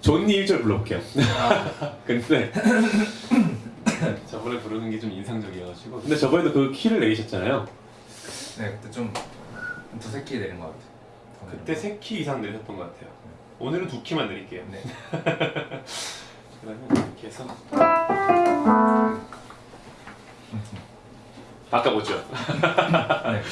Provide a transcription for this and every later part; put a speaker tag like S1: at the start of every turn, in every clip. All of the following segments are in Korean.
S1: 존니 1절 불러볼게요. 근데 저번에 부르는 게 좀 인상적이어가지고 근데 저번에도 그 키를 내리셨잖아요.
S2: 네 그때 좀 두세 키 내린 것 같아요.
S1: 그때 세 키 이상 내리셨던 것 같아요. 오늘은 두 키만 내릴게요.
S2: 네.
S1: 그러면 이렇게 해서 바꿔보죠.
S2: 네.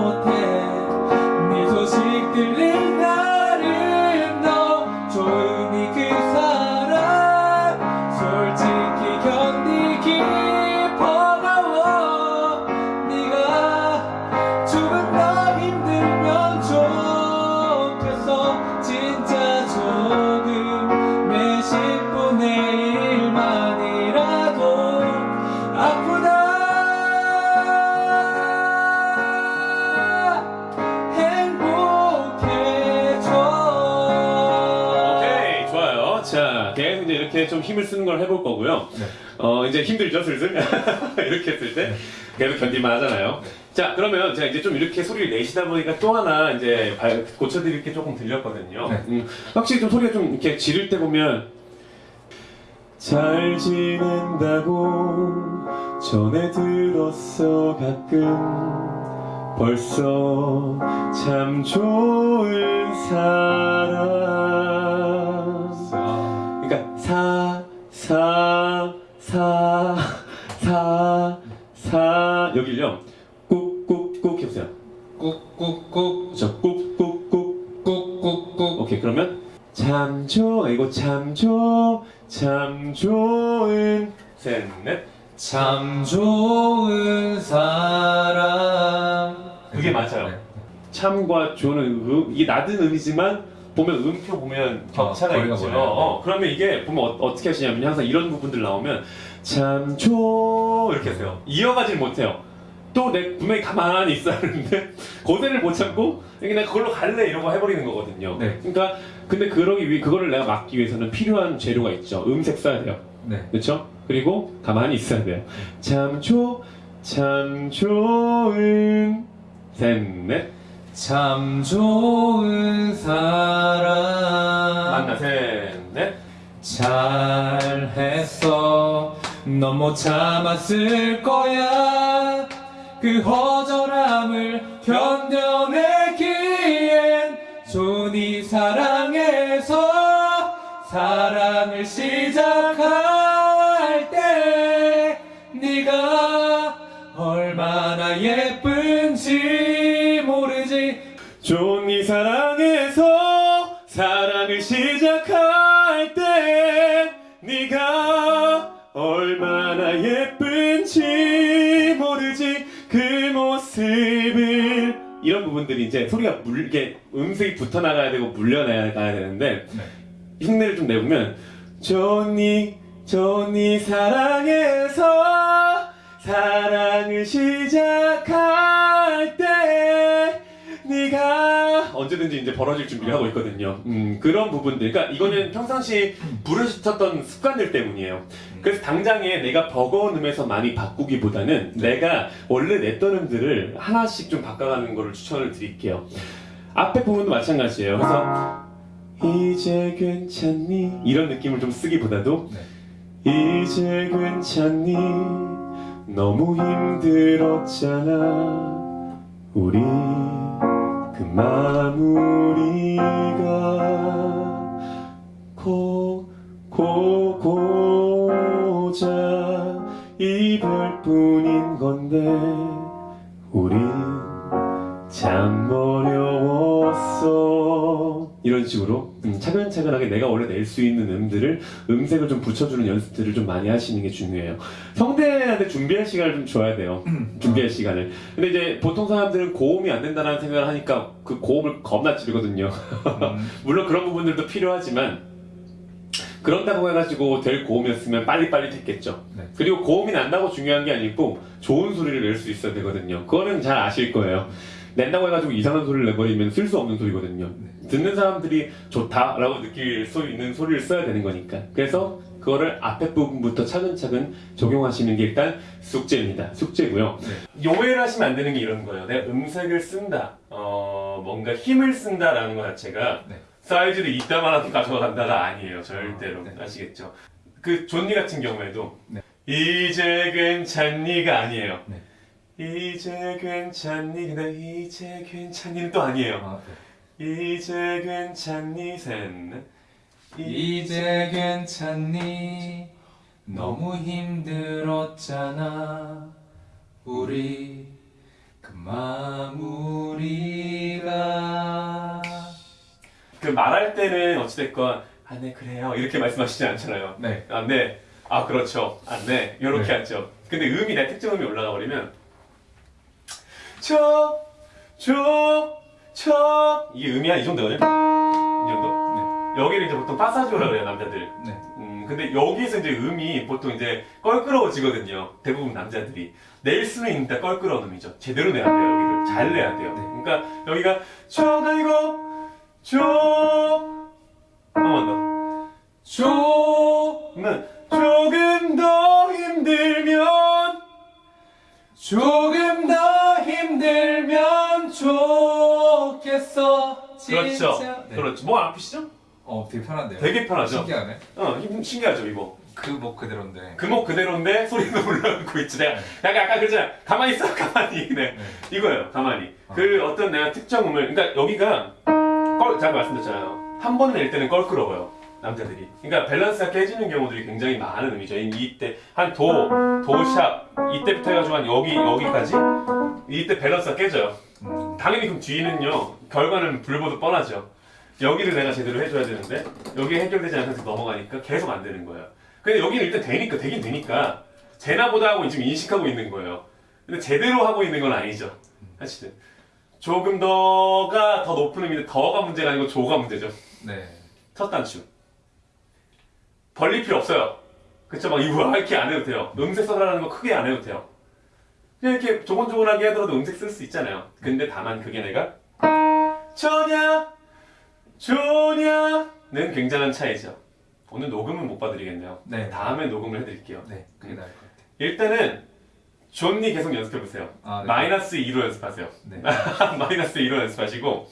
S2: 못해
S1: 좀 힘을 쓰는 걸 해볼 거고요.
S2: 네.
S1: 어 이제 힘들죠 슬슬 이렇게 했을 때 계속 견딜만 하잖아요. 자 그러면 제가 이제 좀 이렇게 소리를 내시다 보니까 또 하나 이제 발- 고쳐드릴 게 조금 들렸거든요.
S2: 네.
S1: 음, 확실히 좀 소리가 좀 이렇게 지를 때 보면 잘 지낸다고 전에 들었어 가끔 벌써 참 좋은 사람 그러니까 사, 사, 사, 사, 사. 여기를요. 꾹꾹꾹 해보세요.
S2: 꾹꾹꾹.
S1: 저 꾹꾹꾹.
S2: 꾹꾹꾹.
S1: 오케이 그러면 참 좋아. 이거 참 좋아. 참 좋은 셋넷.
S2: 참 좋은 사람.
S1: 그게 맞아요.
S2: 네.
S1: 참과 음, 이게 낮은 음이지만 보면 음표 보면 격차가
S2: 어, 거리가
S1: 있죠.
S2: 어,
S1: 그러면 이게 보면 어, 떻게 하시냐면 항상 이런 부분들 나오면 참조 이렇게 하세요. 이어가질 못해요. 또 내 분명히 가만히 있어야 하는데 고대를 못 참고 내가 그걸로 갈래 이러고 해버리는 거거든요.
S2: 네.
S1: 그러니까 근데 그러기 위해 그거를 내가 막기 위해서는 필요한 재료가 있죠. 음색 써야 돼요.
S2: 네.
S1: 그렇죠? 그리고 가만히 있어야 돼요. 참 조, 참 좋은 셋넷
S2: 참 좋은 사람.
S1: 만나 셋넷.
S2: 잘했어. 넌 못 참았을 거야. 그 허전함을 견뎌내기엔 좋은 이 사랑에서 사랑을 시작할 예쁜지 모르지
S1: 그 모습을 이런 부분들이 이제 소리가 물게 음색이 붙어 나가야 되고 물려나가야 되는데
S2: 네.
S1: 흉내를 좀 내보면 좋니 좋니 사랑해서 사랑을 시작할 언제든지 이제 벌어질 준비를 하고 있거든요. 음, 그런 부분들. 그러니까 이거는 평상시 부르짖었던 습관들 때문이에요. 그래서 당장에 내가 버거운 음에서 많이 바꾸기보다는 내가 원래 냈던 음들을 하나씩 좀 바꿔가는 거를 추천을 드릴게요. 앞에 부분도 마찬가지예요. 그래서 이제 괜찮니? 이런 느낌을 좀 쓰기보다도 이제 괜찮니? 너무 힘들었잖아. 우리 그 마무리가 고, 고, 고자 이별 뿐인 건데 우리 참 어려웠어. 이런 식으로 음, 차근차근하게 내가 원래 낼 수 있는 음들을 음색을 좀 붙여주는 연습들을 좀 많이 하시는 게 중요해요 성대한테 준비할 시간을 좀 줘야 돼요 준비할 시간을 근데 이제 보통 사람들은 고음이 안 된다는 생각을 하니까 그 고음을 겁나 지르거든요
S2: 음,
S1: 물론 그런 부분들도 필요하지만 그런다고 해가지고 될 고음이었으면 빨리빨리 됐겠죠.
S2: 네.
S1: 그리고 고음이 난다고 중요한 게 아니고 좋은 소리를 낼 수 있어야 되거든요. 그거는 잘 아실 거예요. 낸다고 해가지고 이상한 소리를 내버리면 쓸 수 없는 소리거든요. 듣는 사람들이 좋다라고 느낄 수 있는 소리를 써야 되는 거니까. 그래서 그거를 앞에 부분부터 차근차근 적용하시는 게 일단 숙제입니다. 숙제고요.
S2: 네.
S1: 오해를 하시면 안 되는 게 이런 거예요. 내가 음색을 쓴다, 어, 뭔가 힘을 쓴다라는 것 자체가
S2: 네.
S1: 사이즈를 이따만하게 가져간다가 아니에요. 절대로.
S2: 네.
S1: 아시겠죠? 그 존니 같은 경우에도
S2: 네.
S1: 이제 괜찮니가 아니에요.
S2: 네.
S1: 이제 괜찮니? 근데 이제 괜찮니는 또 아니에요.
S2: 아, 네.
S1: 이제 괜찮니? 셋. 넷.
S2: 이제 괜찮니? 너무 힘들었잖아. 우리 그 마무리가
S1: 그 말할 때는 어찌됐건 아, 네, 그래요. 이렇게 말씀하시지 않잖아요.
S2: 네.
S1: 아, 네. 아, 그렇죠. 아, 네. 이렇게
S2: 네.
S1: 하죠. 근데 음이 내 특정 음이 올라가 버리면 저, 저, 저 이게 음이 한 이 정도거든요. 이 정도. 여기를 이제 보통 파사지오라 그래요, 남자들.
S2: 네.
S1: 음, 근데 여기서 이제 음이 보통 이제 껄끄러워지거든요. 대부분 남자들이. 낼 수는 있는데 껄끄러운 음이죠. 제대로 내야 돼요, 여기를. 잘 내야 돼요.
S2: 네.
S1: 그러니까 여기가 저가 이거, 저, 한번 더.
S2: 조,
S1: 는 조금 더 힘들면
S2: 힘들면 좋겠어.
S1: 그렇죠.
S2: 네.
S1: 그렇죠. 뭐 아프시죠?
S2: 어, 되게 편한데요.
S1: 되게 편하죠.
S2: 신기하네.
S1: 어, 힘- 신기하죠 이거.
S2: 그목 그대로인데.
S1: 금목 그대로인데 소리는 올라가고 있지. 내가 약간 아까 그랬잖아. 가만히 있어, 가만히. 네.
S2: 네.
S1: 이거예요, 가만히.
S2: 아.
S1: 그 어떤 내가 특정 음을, 그러니까 여기가 껄, 제가 말씀드렸잖아요. 한 번 낼 때는 껄끄러워요. 남자들이. 그러니까 밸런스가 깨지는 경우들이 굉장히 많은 음이죠. 이- 이때 한 도, 도샵 이때부터 해가지고 한 여기 여기까지 이때 밸런스가 깨져요.
S2: 음,
S1: 당연히 그럼 뒤는요 결과는 불보듯 뻔하죠. 여기를 내가 제대로 해줘야 되는데 여기 해결되지 않아서 넘어가니까 계속 안 되는 거예요 근데 여기는 일단 되니까 되긴 되니까 되나보다 하고 지금 인식하고 있는 거예요. 근데 제대로 하고 있는 건 아니죠. 사실은. 조금 더가 더 높은 의미인데 더가 문제가 아니고 조가 문제죠.
S2: 네.
S1: 첫 단추. 벌릴 필요 없어요. 그쵸? 막 이거 이렇게 안 해도 돼요. 음색 써달라는 거 크게 안 해도 돼요 그냥 이렇게 조곤조곤하게 하더라도 음색 쓸 수 있잖아요 근데 다만 그게 내가 저냐 조냐는 굉장한 차이죠 오늘 녹음은 못 봐드리겠네요
S2: 네.
S1: 다음에 녹음을 해드릴게요
S2: 네. 그게 나을 것 같아요.
S1: 일단은 존니 계속 연습해보세요
S2: 아, 네.
S1: 마이너스 2로 연습하세요
S2: 네.
S1: 마이너스 2로 연습하시고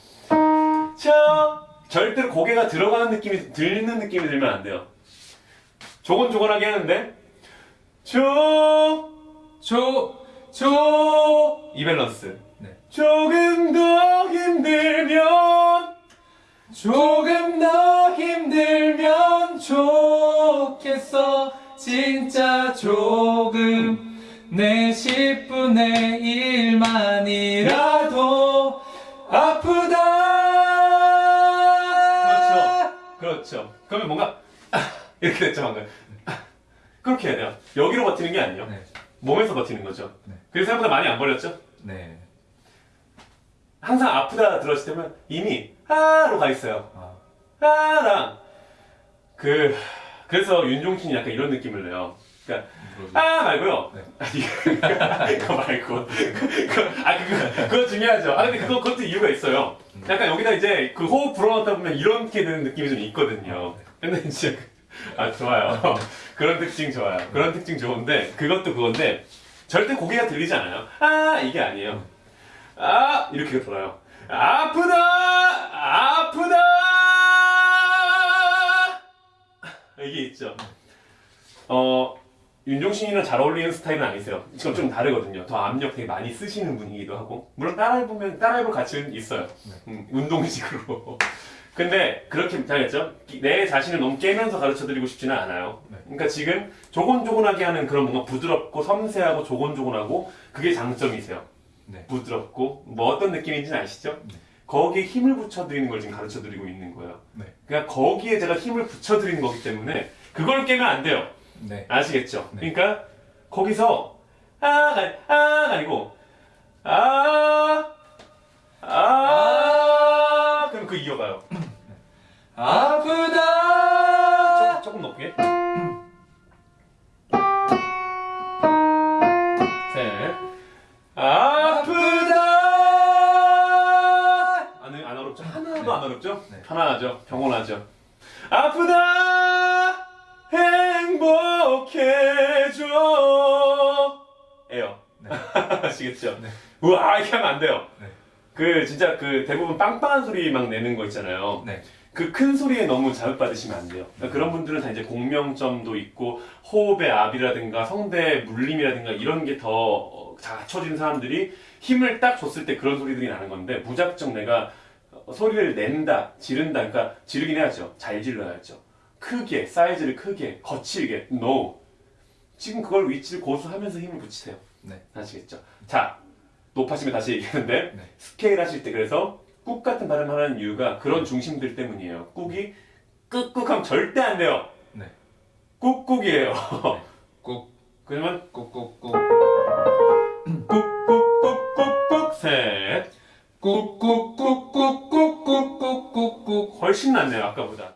S1: 저 절대로 고개가 들어가는 느낌이 들리는 느낌이 들면 안 돼요 조곤조곤하게 하는데 조
S2: 조, 조.
S1: 이 밸런스
S2: 네.
S1: 조금 더 힘들면
S2: 조금 더 힘들면 좋겠어. 진짜 조금. 내 10분의 1만이라도 아프다.
S1: 그렇죠 그렇죠 그러면 뭔가 아, 이렇게 됐죠 방금 아, 그렇게 해야 돼요 여기로 버티는 게 아니에요
S2: 네.
S1: 몸에서 버티는 거죠
S2: 네.
S1: 그래서 생각보다 많이 안 벌렸죠
S2: 네.
S1: 항상 아프다 들었을 때면 이미 아로 가 있어요
S2: 아,
S1: 아랑 그 그래서 윤종신이 약간 이런 느낌을 내요. 그러니까. 아 말고요.
S2: 네.
S1: 아니 그거 말고 그거 아 그거 그거 중요하죠. 아 근데 그거 그것도 이유가 있어요. 약간 여기다 이제 그 호흡 불어넣다 보면 이렇게 되는 느낌이 좀 있거든요. 근데 진짜 그- 아 좋아요. 그런 특징 좋아요. 그런 특징 좋은데 그것도 그건데 절대 고개가 들리지 않아요. 아 이게 아니에요. 아 이렇게 돌아요. 아프다 아프다 이게 있죠. 어 윤종신이랑 잘 어울리는 스타일은 아니세요. 지금 좀 다르거든요. 더 압력 되게 많이 쓰시는 분이기도 하고 물론 따라해보면 따라해볼 가치는 있어요. 음, 운동식으로. 근데 그렇게 잘했죠. 내 자신을 너무 깨면서 가르쳐드리고 싶지는 않아요.
S2: 네.
S1: 그러니까 지금 조곤조곤하게 하는 그런 뭔가 부드럽고 섬세하고 조곤조곤하고 그게 장점이세요.
S2: 네.
S1: 부드럽고 뭐 어떤 느낌인지는 아시죠?
S2: 네.
S1: 거기에 힘을 붙여드리는 걸 지금 가르쳐드리고 있는 거예요.
S2: 네.
S1: 그러니까 거기에 제가 힘을 붙여드리는 거기 때문에 그걸 깨면 안 돼요.
S2: 네.
S1: 아시겠죠?
S2: 네.
S1: 그러니까 거기서 아가 아 아니고 아 아, 그 이어가요.
S2: 아프다.
S1: 조금, 조금 높게. 셋. 아프다. 안, 안 어렵죠? 하나도 안 어렵죠?
S2: 네.
S1: 편안하죠? 평온하죠? 아프다. 행복해져. 에요.
S2: 네.
S1: 아시겠죠?
S2: 네.
S1: 우와, 이렇게 하면 안 돼요.
S2: 네.
S1: 그, 진짜 그 대부분 빵빵한 소리 막 내는 거 있잖아요.
S2: 네.
S1: 그 큰 소리에 너무 자극받으시면 안 돼요. 그러니까 그런 분들은 다 이제 공명점도 있고 호흡의 압이라든가 성대 물림이라든가 이런 게 더 갖춰진 사람들이 힘을 딱 줬을 때 그런 소리들이 나는 건데 무작정 내가 어, 소리를 낸다, 지른다, 그러니까 지르긴 해야죠. 잘 질러야죠. 크게, 사이즈를 크게, 거칠게, no. 지금 그걸 위치를 고수하면서 힘을 붙이세요.
S2: 네.
S1: 아시겠죠? 자, 높아지면 다시 얘기하는데
S2: 네.
S1: 스케일 하실 때 그래서 꾹 같은 발음을 하는 이유가 그런 중심들 때문이에요. 꾹이 꾹꾹 하면 절대 안 돼요.
S2: 네.
S1: 꾹꾹이에요.
S2: 꾹,
S1: 그러면
S2: 꾹, 꾹, 꾹.
S1: 꾹꾹꾹꾹꾹꾹 셋
S2: 꾹, 꾹, 꾹, 꾹, 꾹, 꾹, 꾹, 꾹, 꾹.
S1: 훨씬 낫네요 아까보다.